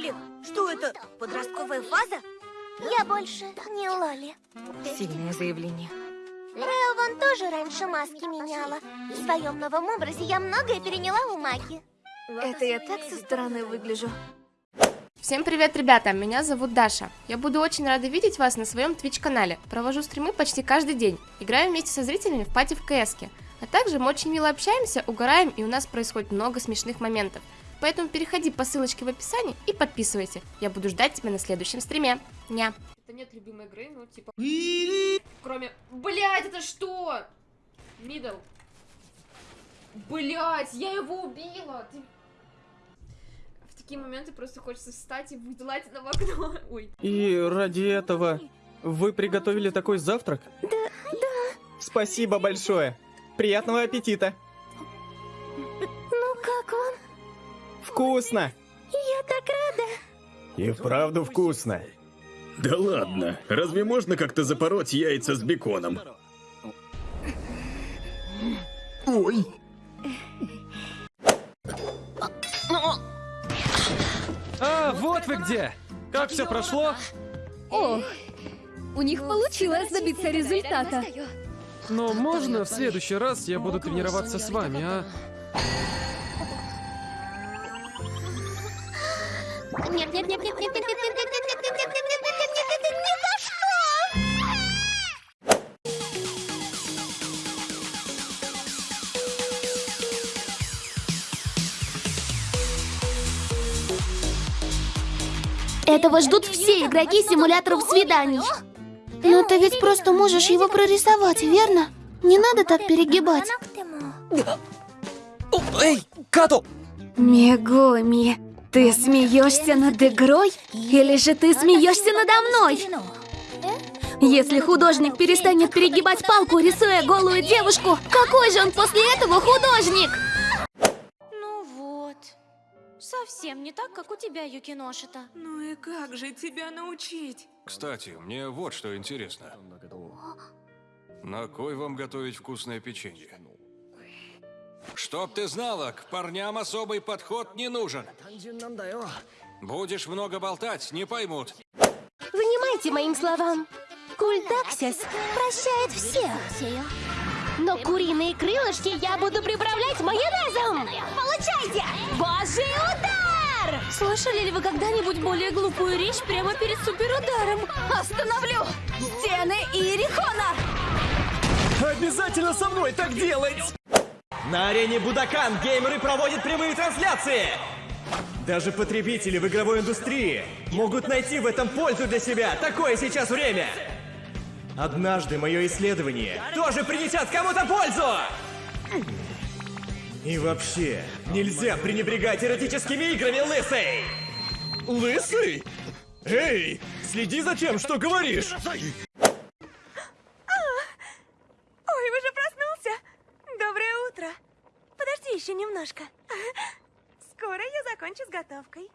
Лоли, что это? Подростковая фаза? Я больше не Лоли. Сильное заявление. Рео вон тоже раньше маски меняла. В своем новом образе я многое переняла у Маки. Это я так со стороны выгляжу. Всем привет, ребята! Меня зовут Даша. Я буду очень рада видеть вас на своем Twitch-канале. Провожу стримы почти каждый день. Играю вместе со зрителями в пати в кс -ке. А также мы очень мило общаемся, угораем, и у нас происходит много смешных моментов. Поэтому переходи по ссылочке в описании и подписывайся. Я буду ждать тебя на следующем стриме. Ня. Это нет любимой игры, ну типа... Кроме... Блять, это что? Мидл. Блять, я его убила! Ты... В такие моменты просто хочется встать и выделать на окно. Ой. И ради этого вы приготовили такой завтрак? Да, да. Спасибо большое. Приятного аппетита. Вкусно. Я так рада. И вправду вкусно. Да ладно, разве можно как-то запороть яйца с беконом? Ой. А, вот вы где. Как все прошло? Ох, у них получилось добиться результата. Но можно в следующий раз я буду тренироваться с вами, а? Нет, нет, нет, нет, нет, нет, нет, нет, нет, нет, нет, нет, нет, нет! Этого ждут все игроки симуляторов свиданий. Но ты ведь просто можешь его прорисовать, верно? Не надо так перегибать. Эй, Като! Мегоми, ты смеешься над игрой? Или же ты смеешься надо мной? Если художник перестанет перегибать палку, рисуя голую девушку, какой же он после этого художник? Ну вот. Совсем не так, как у тебя, Юкиношита. Ну и как же тебя научить? Кстати, мне вот что интересно. На кой вам готовить вкусное печенье? Чтоб ты знала, к парням особый подход не нужен. Будешь много болтать, не поймут. Внимайте моим словам. Культаксис прощает всех. Но куриные крылышки я буду приправлять майонезом. Получайте! Божий удар! Слышали ли вы когда-нибудь более глупую речь прямо перед суперударом? Остановлю! Стены Иерихона! Обязательно со мной так делать! На арене Будакан геймеры проводят прямые трансляции! Даже потребители в игровой индустрии могут найти в этом пользу для себя. Такое сейчас время! Однажды мое исследование тоже принесет кому-то пользу! И вообще, нельзя пренебрегать эротическими играми, лысый! Лысый? Эй, следи за тем, что говоришь! Еще немножко. Скоро я закончу с готовкой.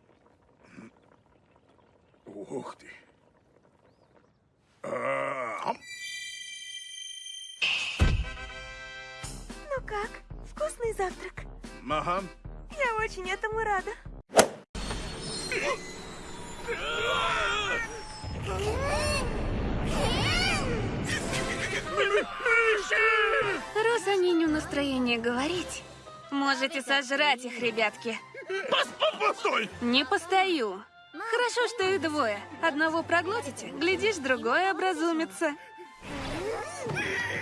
Ух ты. А, Ну как? Вкусный завтрак? Ага. Я очень этому рада. Раз они не в настроении говорить, можете сожрать их, ребятки. Постой! Не постою. Хорошо, что их двое. Одного проглотите, глядишь, другой образумится.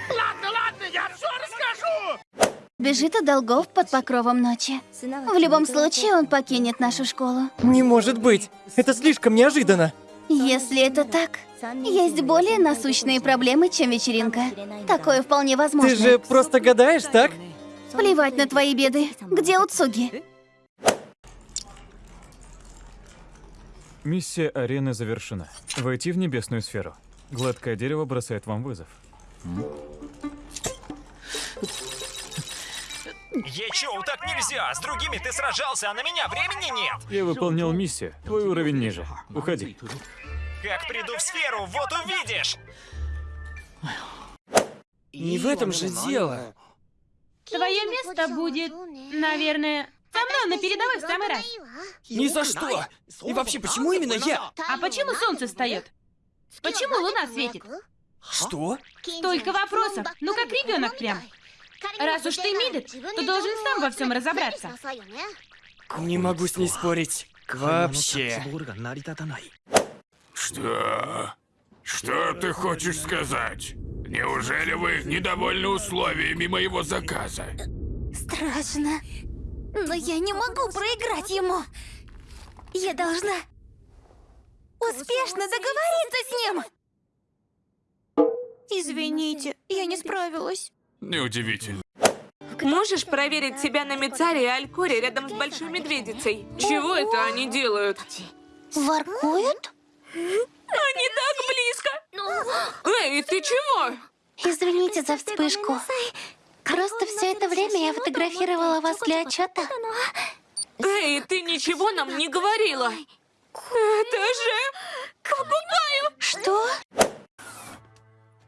Ладно, ладно, я все расскажу! Бежит от долгов под покровом ночи. В любом случае, он покинет нашу школу. Не может быть! Это слишком неожиданно! Если это так, есть более насущные проблемы, чем вечеринка. Такое вполне возможно. Ты же просто гадаешь, так? Плевать на твои беды. Где Уцуги? Миссия арены завершена. Войти в небесную сферу. Гладкое дерево бросает вам вызов. Ечоу, так нельзя! С другими ты сражался, а на меня времени нет! Я выполнял миссию. Твой уровень ниже. Уходи. Как приду в сферу, вот увидишь! Не в этом же дело. Твое место будет, наверное, Со мной на передовой в самый раз. Ни за что! И вообще, почему именно я? А почему солнце встает? Почему луна светит? Что? Столько вопросов. Ну как ребенок прям. Раз уж ты Мидет, то должен сам во всем разобраться. Не могу с ней спорить. Вообще. Что? Что ты хочешь сказать? Неужели вы недовольны условиями моего заказа? Страшно. Но я не могу проиграть ему. Я должна успешно договориться с ним. Извините, я не справилась. Неудивительно. Можешь проверить себя на Мицаре и Алькоре рядом с Большой Медведицей? Чего это они делают? Воркуют? Они так близко! Эй, ты чего? Извините за вспышку. Просто все это время я фотографировала вас для отчета. Эй, ты ничего нам не говорила! Это же... Кукупаю! Что?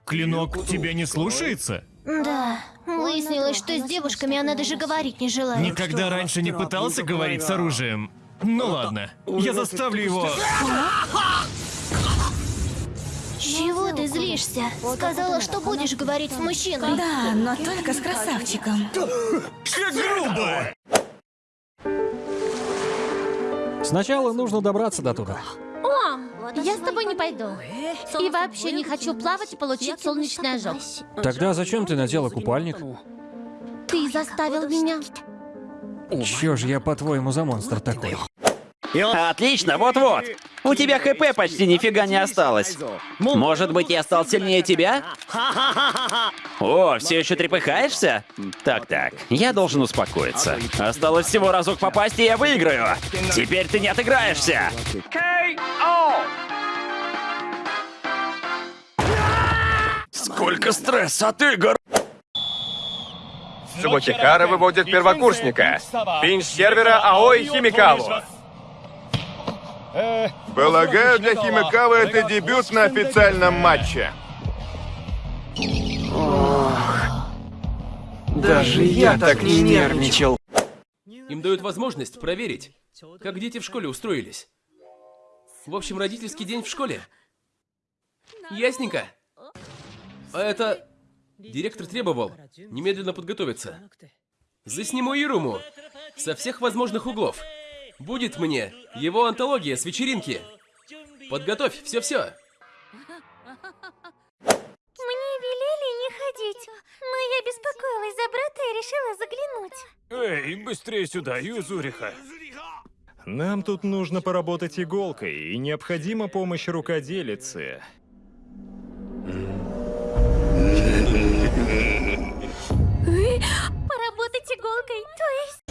Клинок тебя не слушается? Да. Выяснилось, что с девушками она даже говорить не желает. Никогда раньше не пытался говорить с оружием. Ну ладно, я заставлю его... Чего ты злишься? Сказала, что будешь говорить с мужчиной. Да, но только с красавчиком. Как грубо! Сначала нужно добраться до туда. О, я с тобой не пойду. И вообще не хочу плавать и получить солнечный ожог. Тогда зачем ты надела купальник? Ты заставил меня. Чё ж я, по-твоему, за монстр такой? Отлично, вот-вот. У тебя ХП почти нифига не осталось. Может быть, я стал сильнее тебя? О, все еще трепыхаешься? Так-так, я должен успокоиться. Осталось всего разок попасть, и я выиграю. Теперь ты не отыграешься. Сколько стресса от игр! Субохихара выводит первокурсника. Пинч сервера Аой Химикаву. Полагаю, для Химикавы это дебют на официальном матче. Даже я так не нервничал. Им дают возможность проверить, как дети в школе устроились. В общем, родительский день в школе. Ясненько. А это... Директор требовал немедленно подготовиться. Засниму Ируму со всех возможных углов. Будет мне его антология с вечеринки. Подготовь все-все. Мне велели не ходить, но я беспокоилась за брата и решила заглянуть. Эй, быстрее сюда, Юзуриха. Нам тут нужно поработать иголкой, и необходима помощь рукоделицы. Поработать иголкой, то есть...